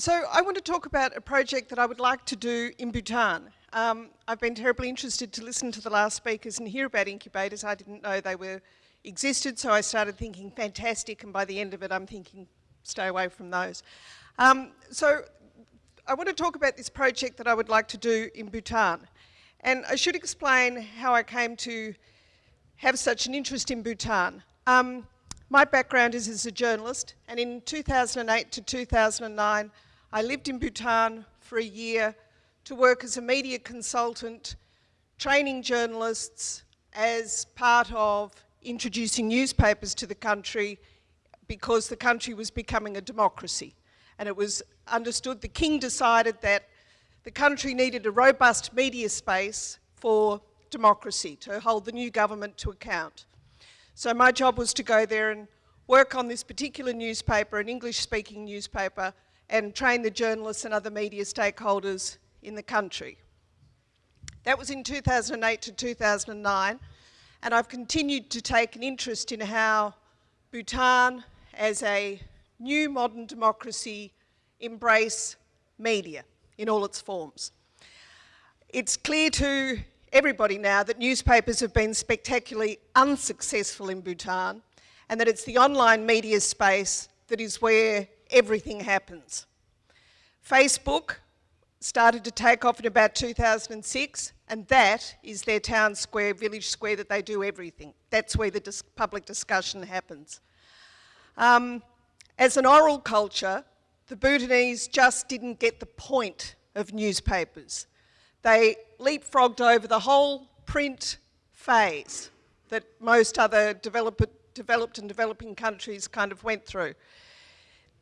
so I want to talk about a project that I would like to do in Bhutan. Um, I've been terribly interested to listen to the last speakers and hear about incubators. I didn't know they were existed, so I started thinking fantastic, and by the end of it, I'm thinking stay away from those. Um, so I want to talk about this project that I would like to do in Bhutan. And I should explain how I came to have such an interest in Bhutan. Um, my background is as a journalist, and in 2008 to 2009, I lived in Bhutan for a year to work as a media consultant, training journalists as part of introducing newspapers to the country because the country was becoming a democracy. And it was understood, the king decided that the country needed a robust media space for democracy, to hold the new government to account. So my job was to go there and work on this particular newspaper, an English-speaking newspaper, and train the journalists and other media stakeholders in the country. That was in 2008 to 2009, and I've continued to take an interest in how Bhutan, as a new modern democracy, embrace media in all its forms. It's clear to everybody now that newspapers have been spectacularly unsuccessful in Bhutan and that it's the online media space that is where everything happens. Facebook started to take off in about 2006 and that is their town square, village square that they do everything. That's where the dis public discussion happens. Um, as an oral culture, the Bhutanese just didn't get the point of newspapers. They leapfrogged over the whole print phase that most other develop, developed and developing countries kind of went through,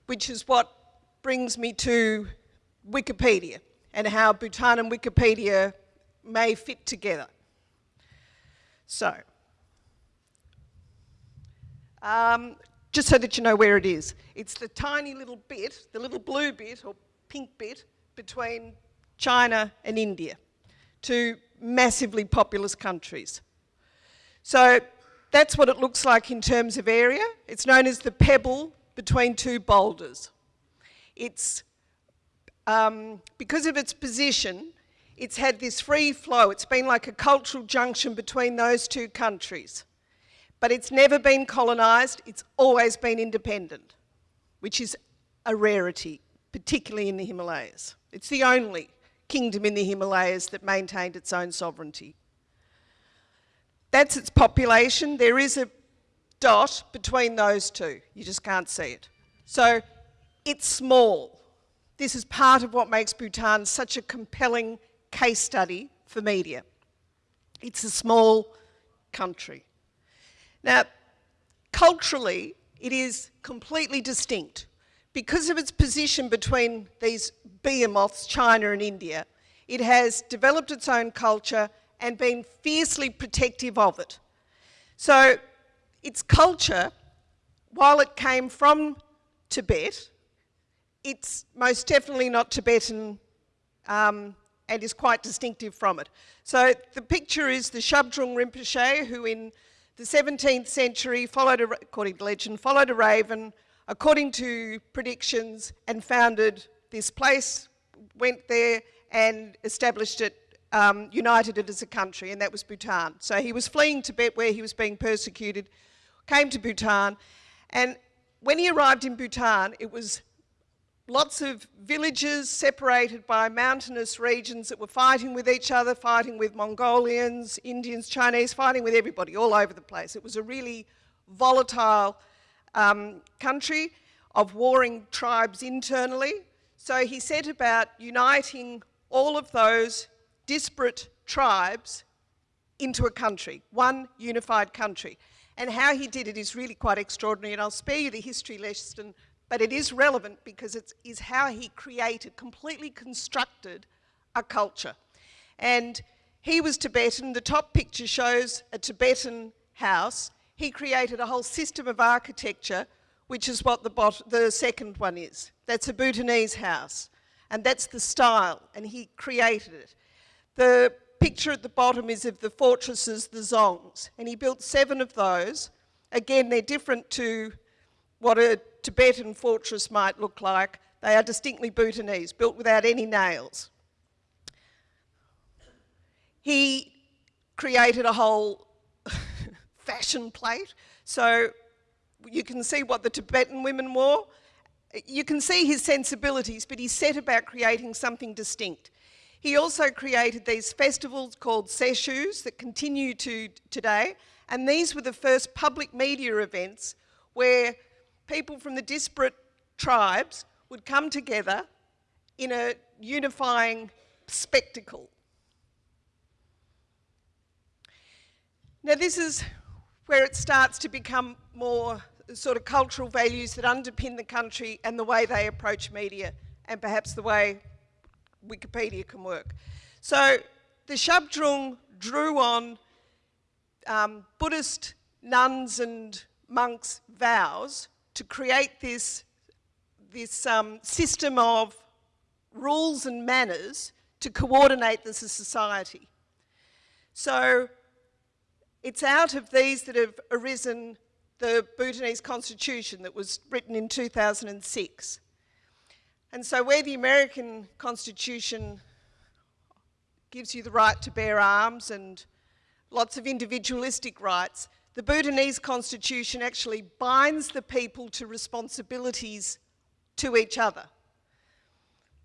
which is what brings me to Wikipedia and how Bhutan and Wikipedia may fit together. So, um, just so that you know where it is. It's the tiny little bit, the little blue bit or pink bit between China and India, two massively populous countries. So that's what it looks like in terms of area. It's known as the pebble between two boulders. It's, um, because of its position, it's had this free flow. It's been like a cultural junction between those two countries. But it's never been colonised, it's always been independent, which is a rarity, particularly in the Himalayas. It's the only kingdom in the Himalayas that maintained its own sovereignty. That's its population. There is a dot between those two. You just can't see it. So it's small. This is part of what makes Bhutan such a compelling case study for media. It's a small country. Now, culturally, it is completely distinct. Because of its position between these behemoths, China and India, it has developed its own culture and been fiercely protective of it. So its culture, while it came from Tibet, it's most definitely not Tibetan um, and is quite distinctive from it. So the picture is the Shabdrung Rinpoche, who in the 17th century, followed a, according to legend, followed a raven, according to predictions, and founded this place, went there and established it, um, united it as a country, and that was Bhutan. So he was fleeing Tibet where he was being persecuted, came to Bhutan, and when he arrived in Bhutan, it was lots of villages separated by mountainous regions that were fighting with each other, fighting with Mongolians, Indians, Chinese, fighting with everybody all over the place. It was a really volatile um, country of warring tribes internally. So he set about uniting all of those disparate tribes into a country, one unified country. And how he did it is really quite extraordinary, and I'll spare you the history lesson but it is relevant because it is how he created, completely constructed a culture. And he was Tibetan. The top picture shows a Tibetan house. He created a whole system of architecture, which is what the, the second one is. That's a Bhutanese house. And that's the style, and he created it. The picture at the bottom is of the fortresses, the dzongs, and he built seven of those. Again, they're different to what a Tibetan fortress might look like. They are distinctly Bhutanese, built without any nails. He created a whole fashion plate. So you can see what the Tibetan women wore. You can see his sensibilities, but he set about creating something distinct. He also created these festivals called Tsechus that continue to today, and these were the first public media events where people from the disparate tribes would come together in a unifying spectacle. Now this is where it starts to become more sort of cultural values that underpin the country and the way they approach media and perhaps the way Wikipedia can work. So the Shabdrung drew on um, Buddhist nuns and monks' vows to create this, this um, system of rules and manners to coordinate the society. So it's out of these that have arisen the Bhutanese constitution that was written in 2006. And so where the American constitution gives you the right to bear arms and lots of individualistic rights, the Bhutanese constitution actually binds the people to responsibilities to each other.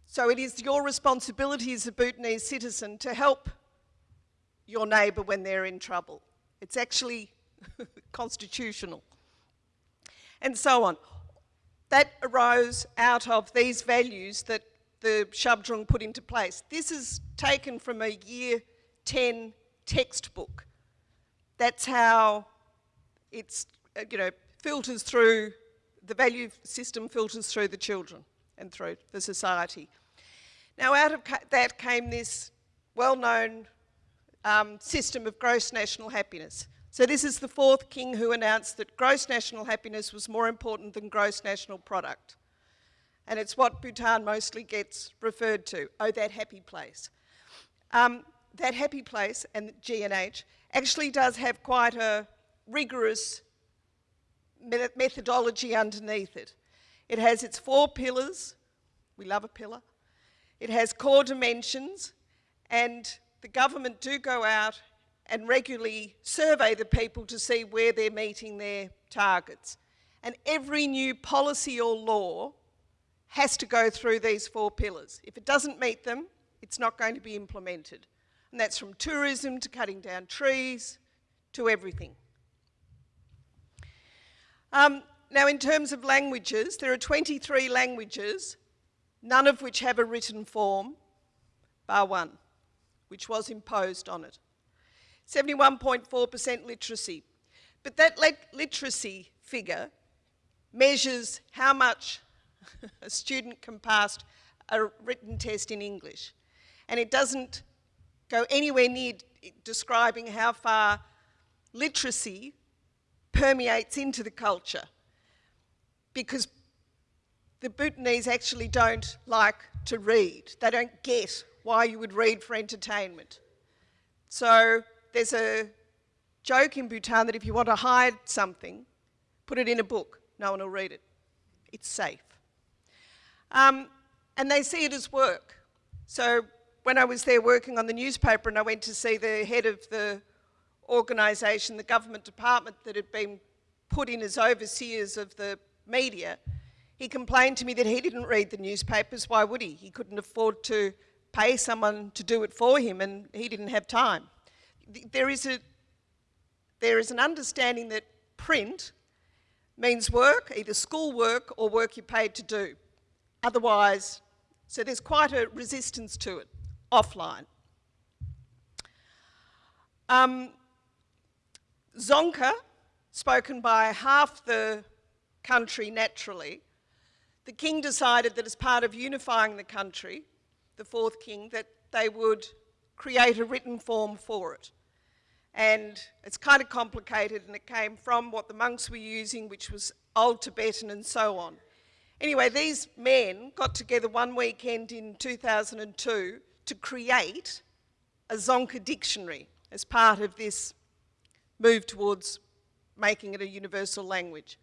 So it is your responsibility as a Bhutanese citizen to help your neighbour when they're in trouble. It's actually constitutional. And so on. That arose out of these values that the Shabdrung put into place. This is taken from a year 10 textbook. That's how it's, uh, you know, filters through, the value system filters through the children and through the society. Now out of that came this well-known um, system of gross national happiness. So this is the fourth king who announced that gross national happiness was more important than gross national product. And it's what Bhutan mostly gets referred to, oh, that happy place. Um, that happy place, and GNH, actually does have quite a rigorous methodology underneath it. It has its four pillars, we love a pillar. It has core dimensions, and the government do go out and regularly survey the people to see where they're meeting their targets. And every new policy or law has to go through these four pillars. If it doesn't meet them, it's not going to be implemented. And that's from tourism to cutting down trees to everything. Um, now, in terms of languages, there are 23 languages, none of which have a written form, bar one which was imposed on it. 71.4% literacy. But that literacy figure measures how much a student can pass a written test in English. And it doesn't go anywhere near describing how far literacy permeates into the culture. Because the Bhutanese actually don't like to read. They don't get why you would read for entertainment. So there's a joke in Bhutan that if you want to hide something, put it in a book. No one will read it. It's safe. Um, and they see it as work. So when I was there working on the newspaper and I went to see the head of the organisation, the government department that had been put in as overseers of the media, he complained to me that he didn't read the newspapers. Why would he? He couldn't afford to pay someone to do it for him and he didn't have time. There is, a, there is an understanding that print means work, either school work or work you're paid to do. Otherwise, so there's quite a resistance to it, offline. Um, Dzongkha, spoken by half the country naturally, the king decided that as part of unifying the country, the fourth king, that they would create a written form for it. And it's kind of complicated and it came from what the monks were using, which was Old Tibetan and so on. Anyway, these men got together one weekend in 2002 to create a Dzongkha dictionary as part of this move towards making it a universal language.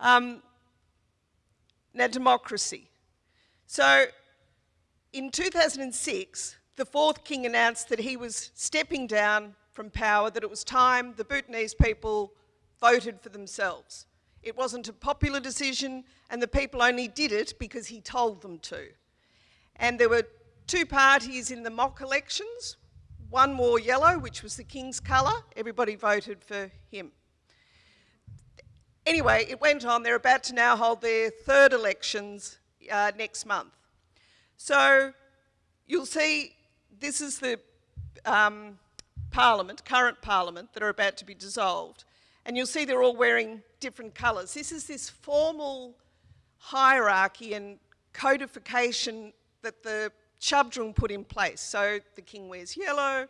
Um, Now, democracy. So, in 2006, the fourth king announced that he was stepping down from power, that it was time the Bhutanese people voted for themselves. It wasn't a popular decision, and the people only did it because he told them to. And there were two parties in the mock elections. One wore yellow, which was the king's colour. Everybody voted for him. Anyway, it went on. They're about to now hold their third elections uh, next month. So you'll see this is the um, parliament, current parliament, that are about to be dissolved. And you'll see they're all wearing different colours. This is this formal hierarchy and codification that the Shabdrung put in place. So the king wears yellow,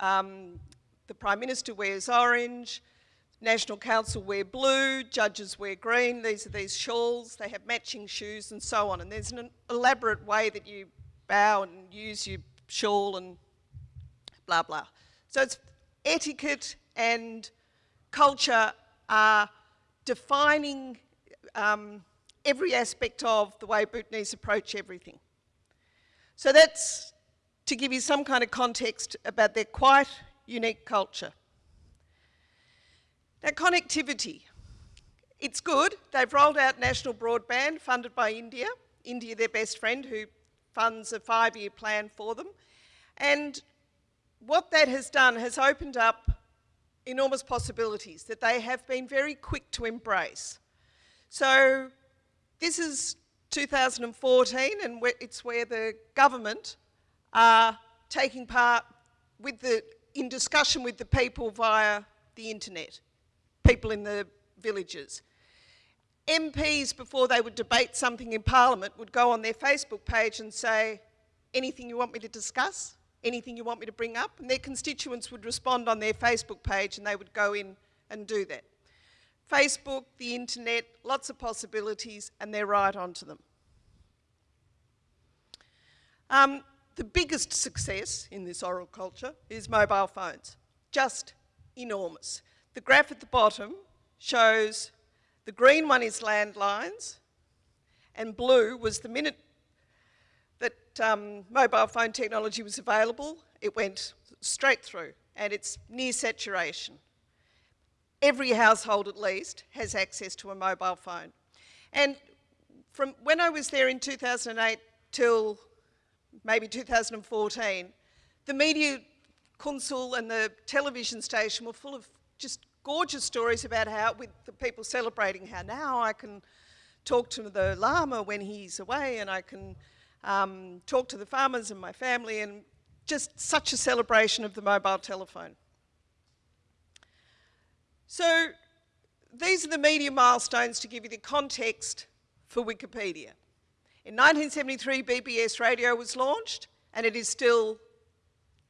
um, the prime minister wears orange, National Council wear blue, judges wear green, these are these shawls, they have matching shoes and so on. And there's an elaborate way that you bow and use your shawl and blah, blah. So it's etiquette and culture are defining um, every aspect of the way Bhutanese approach everything. So that's to give you some kind of context about their quite unique culture. Now, connectivity. It's good. They've rolled out national broadband funded by India. India, their best friend, who funds a five-year plan for them. And what that has done has opened up enormous possibilities that they have been very quick to embrace. So this is 2014 and it's where the government are taking part with the, in discussion with the people via the internet, people in the villages. MPs, before they would debate something in Parliament, would go on their Facebook page and say, anything you want me to discuss? Anything you want me to bring up? And their constituents would respond on their Facebook page and they would go in and do that. Facebook, the internet, lots of possibilities, and they're right onto them. Um, the biggest success in this oral culture is mobile phones, just enormous. The graph at the bottom shows the green one is landlines, and blue was the minute that um, mobile phone technology was available, it went straight through, and it's near saturation. Every household, at least, has access to a mobile phone. And from when I was there in 2008 till maybe 2014, the media council and the television station were full of just gorgeous stories about how, with the people celebrating how now I can talk to the Lama when he's away and I can um, talk to the farmers and my family and just such a celebration of the mobile telephone. So these are the media milestones to give you the context for Wikipedia. In 1973, BBS radio was launched, and it is still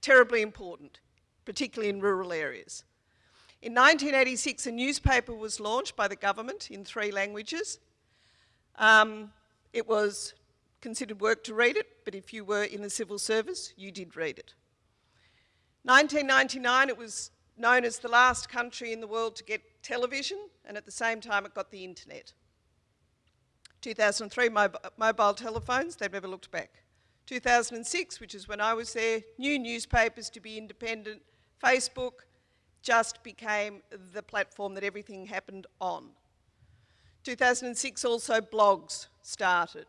terribly important, particularly in rural areas. In 1986, a newspaper was launched by the government in three languages. Um, it was considered work to read it, but if you were in the civil service, you did read it. 1999, it was known as the last country in the world to get television, and at the same time it got the internet. 2003, mobile telephones, they've never looked back. 2006, which is when I was there, new newspapers to be independent. Facebook just became the platform that everything happened on. 2006 also blogs started.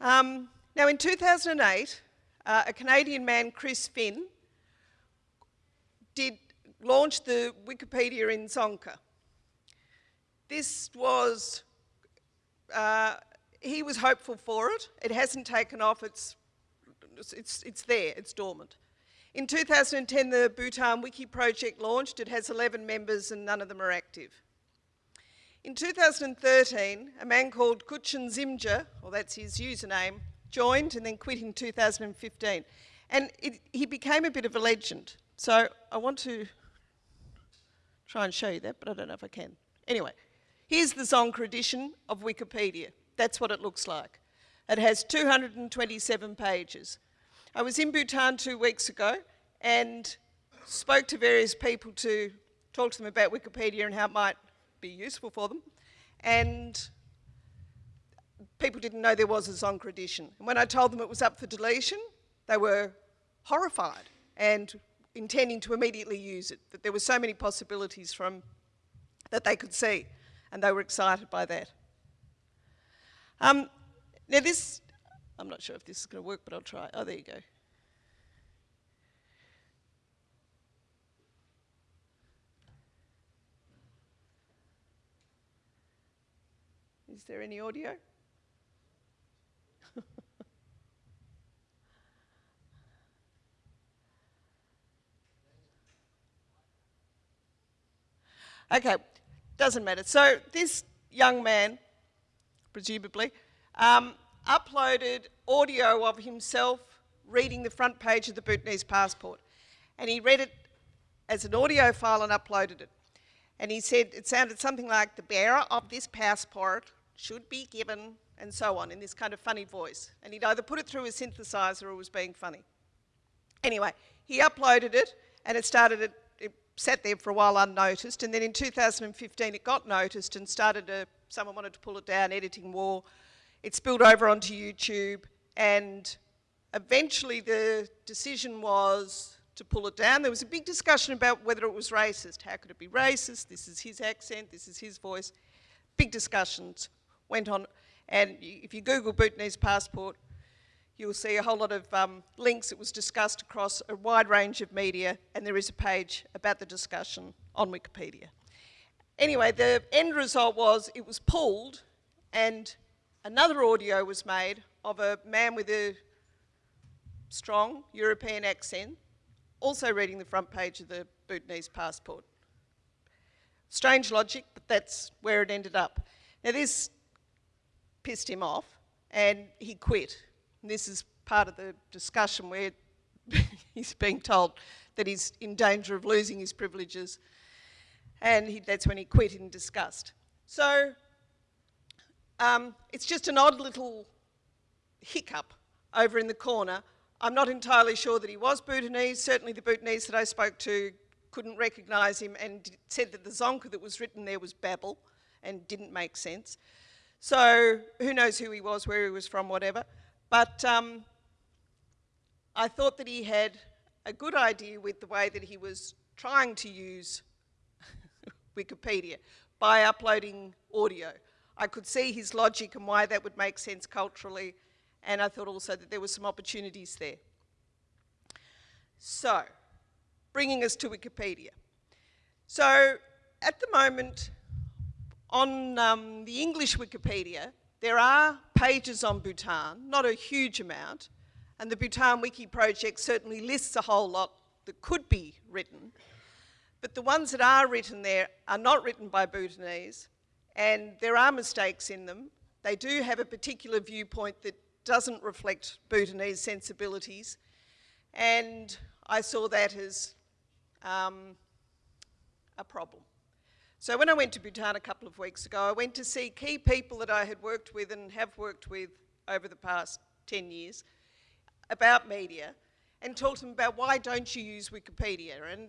Um, now in 2008, uh, a Canadian man, Chris Finn, did launch the Wikipedia in Dzongkha. This was, uh, he was hopeful for it. It hasn't taken off, it's, it's, it's there, it's dormant. In 2010, the Bhutan Wiki project launched. It has 11 members and none of them are active. In 2013, a man called Kuchin Zimja, or that's his username, joined and then quit in 2015. And it, he became a bit of a legend. So I want to try and show you that, but I don't know if I can. Anyway, Here's the Dzongkha edition of Wikipedia. That's what it looks like. It has 227 pages. I was in Bhutan two weeks ago and spoke to various people to talk to them about Wikipedia and how it might be useful for them. And people didn't know there was a Zonk edition. And when I told them it was up for deletion, they were horrified and intending to immediately use it, that there were so many possibilities from that they could see, and they were excited by that. Um, now this, I'm not sure if this is going to work, but I'll try. Oh, there you go. Is there any audio? okay, doesn't matter. So this young man, presumably, um, uploaded audio of himself reading the front page of the Bhutanese passport. And he read it as an audio file and uploaded it. And he said it sounded something like, the bearer of this passport should be given, and so on, in this kind of funny voice. And he'd either put it through a synthesizer or was being funny. Anyway, he uploaded it, and it started, it, it sat there for a while unnoticed, and then in 2015 it got noticed and started a, someone wanted to pull it down, editing war. It spilled over onto YouTube, and eventually the decision was to pull it down. There was a big discussion about whether it was racist. How could it be racist? This is his accent, this is his voice. Big discussions went on. And if you Google Bhutanese passport, you'll see a whole lot of um, links. It was discussed across a wide range of media, and there is a page about the discussion on Wikipedia. Anyway, the end result was it was pulled, and another audio was made of a man with a strong European accent, also reading the front page of the Bhutanese passport. Strange logic, but that's where it ended up. Now this pissed him off and he quit. And this is part of the discussion where he's being told that he's in danger of losing his privileges and he, that's when he quit in disgust. So um, it's just an odd little hiccup over in the corner. I'm not entirely sure that he was Bhutanese. Certainly the Bhutanese that I spoke to couldn't recognise him and said that the Dzongkha that was written there was babble and didn't make sense. So who knows who he was, where he was from, whatever. But um, I thought that he had a good idea with the way that he was trying to use Wikipedia by uploading audio. I could see his logic and why that would make sense culturally, and I thought also that there were some opportunities there. So, bringing us to Wikipedia. So, at the moment, on um, the English Wikipedia, there are pages on Bhutan, not a huge amount, and the Bhutan Wiki project certainly lists a whole lot that could be written, but the ones that are written there are not written by Bhutanese, and there are mistakes in them. They do have a particular viewpoint that doesn't reflect Bhutanese sensibilities, and I saw that as um, a problem. So when I went to Bhutan a couple of weeks ago, I went to see key people that I had worked with and have worked with over the past 10 years about media and talked to them about why don't you use Wikipedia. And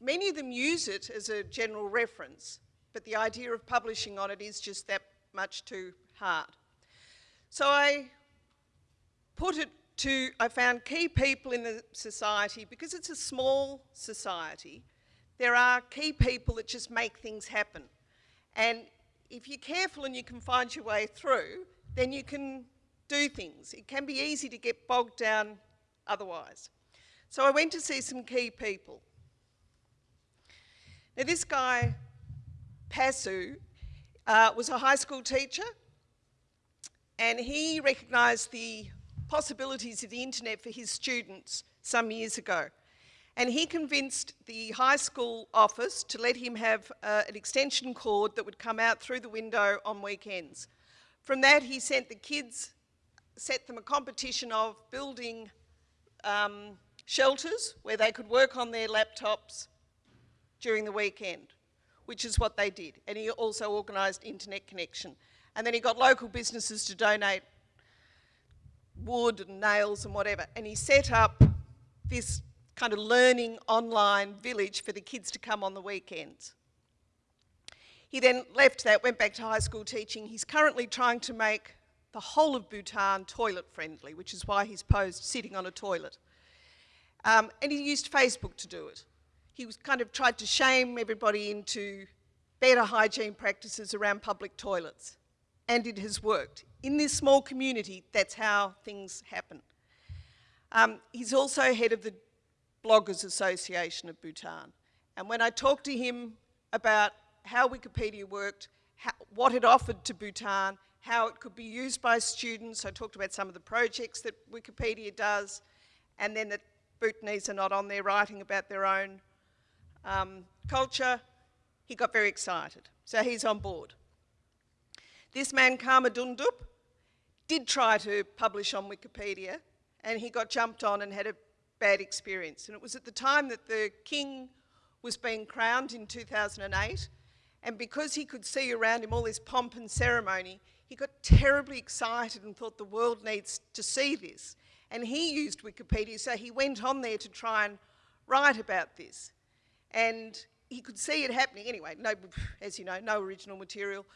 many of them use it as a general reference, but the idea of publishing on it is just that much too hard. So I put it to, I found key people in the society, because it's a small society, there are key people that just make things happen. And if you're careful and you can find your way through, then you can do things. It can be easy to get bogged down otherwise. So I went to see some key people. Now this guy, Passu, uh, was a high school teacher and he recognised the possibilities of the internet for his students some years ago and he convinced the high school office to let him have uh, an extension cord that would come out through the window on weekends. From that, he sent the kids, set them a competition of building um, shelters where they could work on their laptops during the weekend, which is what they did. And he also organised internet connection. And then he got local businesses to donate wood and nails and whatever. And he set up this kind of learning online village for the kids to come on the weekends. He then left that, went back to high school teaching. He's currently trying to make the whole of Bhutan toilet friendly, which is why he's posed sitting on a toilet. Um, and he used Facebook to do it. He was kind of tried to shame everybody into better hygiene practices around public toilets. And it has worked. In this small community, that's how things happen. Um, he's also head of the Bloggers Association of Bhutan. And when I talked to him about how Wikipedia worked, how, what it offered to Bhutan, how it could be used by students, I talked about some of the projects that Wikipedia does, and then that Bhutanese are not on there writing about their own um, culture, he got very excited. So he's on board. This man, Karma Dundup, did try to publish on Wikipedia, and he got jumped on and had a bad experience. And it was at the time that the king was being crowned in 2008, and because he could see around him all this pomp and ceremony, he got terribly excited and thought the world needs to see this. And he used Wikipedia, so he went on there to try and write about this. And he could see it happening anyway, no, as you know, no original material.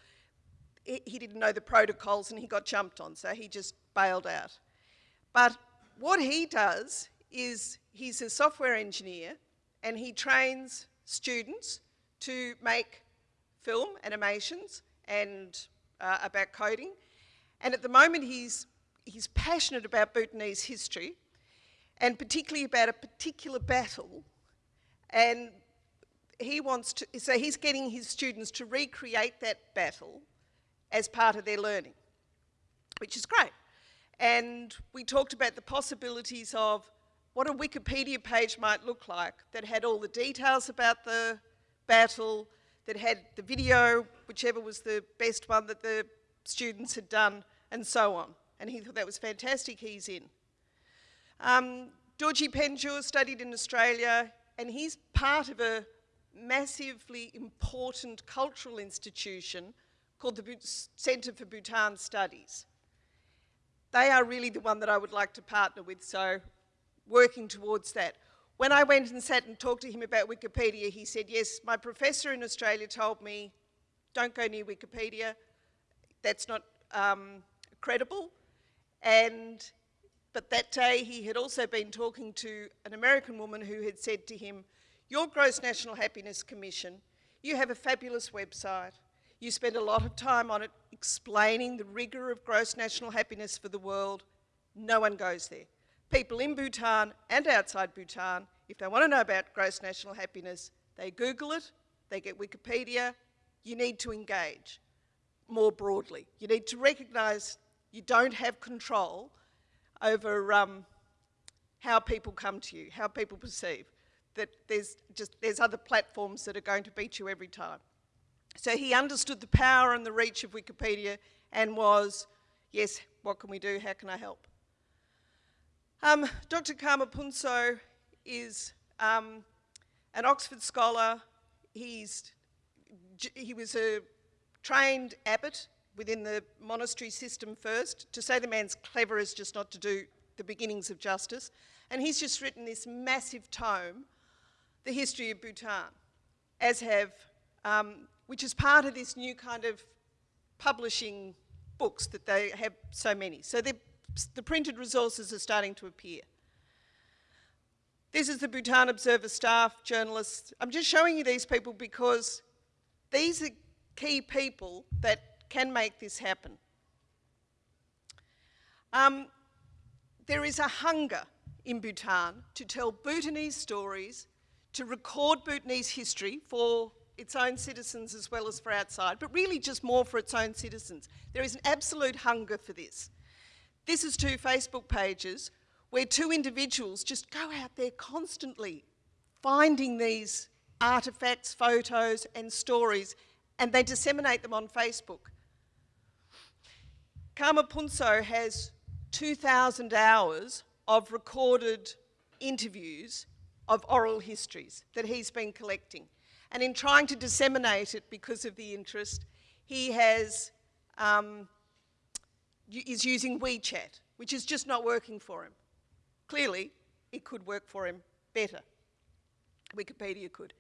He didn't know the protocols and he got jumped on, so he just bailed out. But what he does is he's a software engineer and he trains students to make film animations and uh, about coding. And at the moment he's, he's passionate about Bhutanese history and particularly about a particular battle. And he wants to, so he's getting his students to recreate that battle as part of their learning, which is great. And we talked about the possibilities of what a Wikipedia page might look like that had all the details about the battle, that had the video, whichever was the best one that the students had done, and so on. And he thought that was fantastic, he's in. Um, Dorji Penjor studied in Australia, and he's part of a massively important cultural institution called the Centre for Bhutan Studies. They are really the one that I would like to partner with, so working towards that. When I went and sat and talked to him about Wikipedia, he said, yes, my professor in Australia told me, don't go near Wikipedia, that's not um, credible. And, but that day he had also been talking to an American woman who had said to him, your Gross National Happiness Commission, you have a fabulous website. You spend a lot of time on it explaining the rigour of gross national happiness for the world. No one goes there. People in Bhutan and outside Bhutan, if they want to know about gross national happiness, they Google it, they get Wikipedia. You need to engage more broadly. You need to recognise you don't have control over um, how people come to you, how people perceive that there's just there's other platforms that are going to beat you every time. So he understood the power and the reach of Wikipedia and was, yes, what can we do? How can I help? Um, Dr. Karma Phuntsho is um, an Oxford scholar. He's, he was a trained abbot within the monastery system first. To say the man's clever is just not to do the beginnings of justice. And he's just written this massive tome the history of Bhutan, as have, um, which is part of this new kind of publishing books that they have so many. So the printed resources are starting to appear. This is the Bhutan Observer staff, journalists. I'm just showing you these people because these are key people that can make this happen. Um, there is a hunger in Bhutan to tell Bhutanese stories to record Bhutanese history for its own citizens as well as for outside, but really just more for its own citizens. There is an absolute hunger for this. This is two Facebook pages where two individuals just go out there constantly finding these artifacts, photos and stories and they disseminate them on Facebook. Karma Phuntsho has 2,000 hours of recorded interviews of oral histories that he's been collecting. And in trying to disseminate it because of the interest, he has, um, is using WeChat, which is just not working for him. Clearly, it could work for him better. Wikipedia could.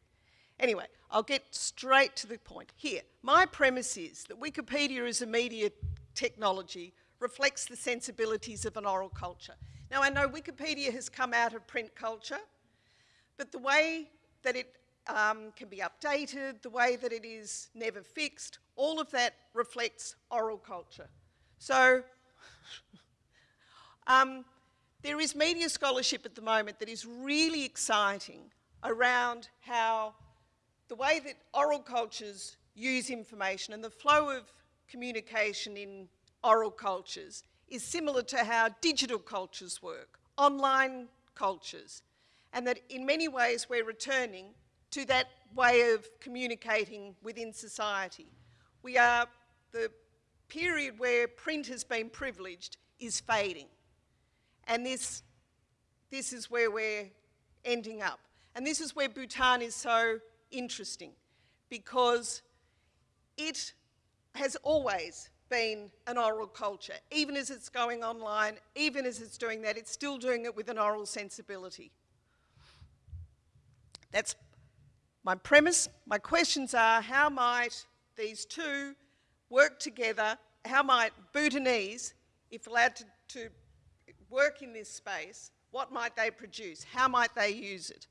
Anyway, I'll get straight to the point. Here, my premise is that Wikipedia as a media technology reflects the sensibilities of an oral culture. Now, I know Wikipedia has come out of print culture, but the way that it um, can be updated, the way that it is never fixed, all of that reflects oral culture. So, um, there is media scholarship at the moment that is really exciting around how the way that oral cultures use information and the flow of communication in oral cultures is similar to how digital cultures work, online cultures, and that in many ways we're returning to that way of communicating within society. We are, the period where print has been privileged is fading. And this, this is where we're ending up. And this is where Bhutan is so interesting because it has always been an oral culture. Even as it's going online, even as it's doing that, it's still doing it with an oral sensibility. That's my premise. My questions are, how might these two work together? How might Bhutanese, if allowed to, to work in this space, what might they produce? How might they use it?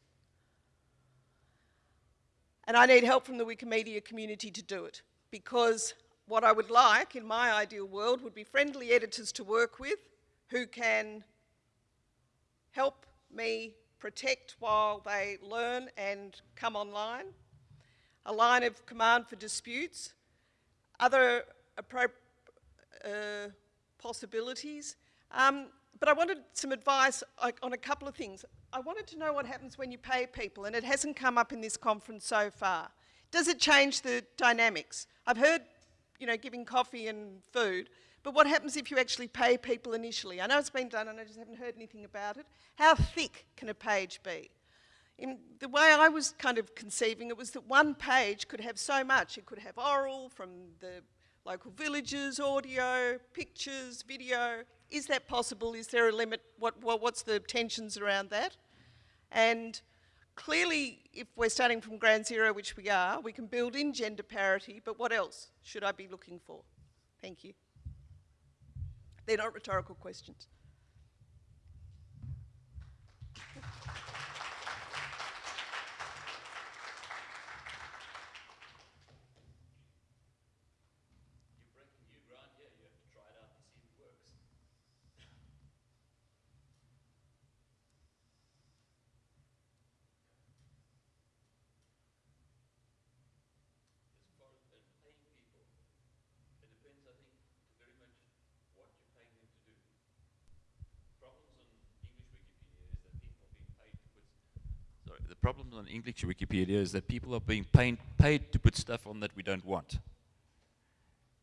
And I need help from the Wikimedia community to do it because what I would like in my ideal world would be friendly editors to work with who can help me protect while they learn and come online, a line of command for disputes, other uh, possibilities, um, but I wanted some advice on a couple of things. I wanted to know what happens when you pay people, and it hasn't come up in this conference so far. Does it change the dynamics? I've heard, you know, giving coffee and food, but what happens if you actually pay people initially? I know it's been done and I just haven't heard anything about it. How thick can a page be? In the way I was kind of conceiving it was that one page could have so much. It could have oral from the local villages, audio, pictures, video. Is that possible? Is there a limit? What, what, what's the tensions around that? And clearly, if we're starting from ground zero, which we are, we can build in gender parity, but what else should I be looking for? Thank you. They're not rhetorical questions. Problem on English Wikipedia is that people are being paid, paid to put stuff on that we don't want.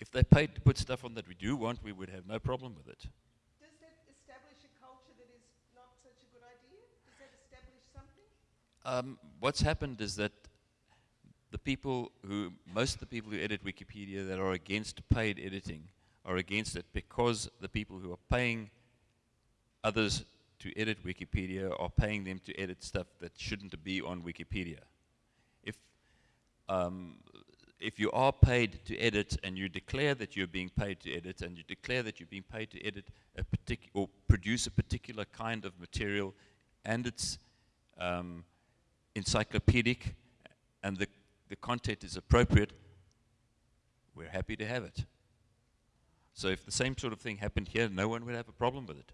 If they paid to put stuff on that we do want, we would have no problem with it. Does that establish a culture that is not such a good idea? Does that establish something? Um, what's happened is that the people who, most of the people who edit Wikipedia that are against paid editing are against it because the people who are paying others to edit Wikipedia are paying them to edit stuff that shouldn't be on Wikipedia. If, um, if you are paid to edit and you declare that you're being paid to edit and you declare that you're being paid to edit a particular or produce a particular kind of material and it's um, encyclopedic and the, the content is appropriate, we're happy to have it. So if the same sort of thing happened here, no one would have a problem with it.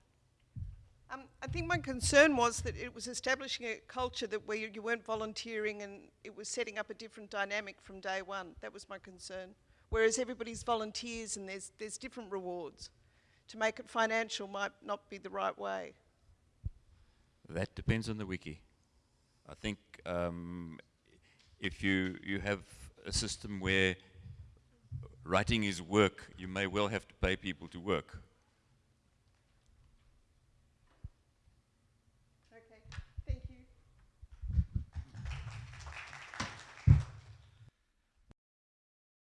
Um, I think my concern was that it was establishing a culture that where you, weren't volunteering and it was setting up a different dynamic from day one. That was my concern. Whereas everybody's volunteers and there's, there's different rewards. To make it financial might not be the right way. That depends on the wiki. I think um, if you, you have a system where writing is work, you may well have to pay people to work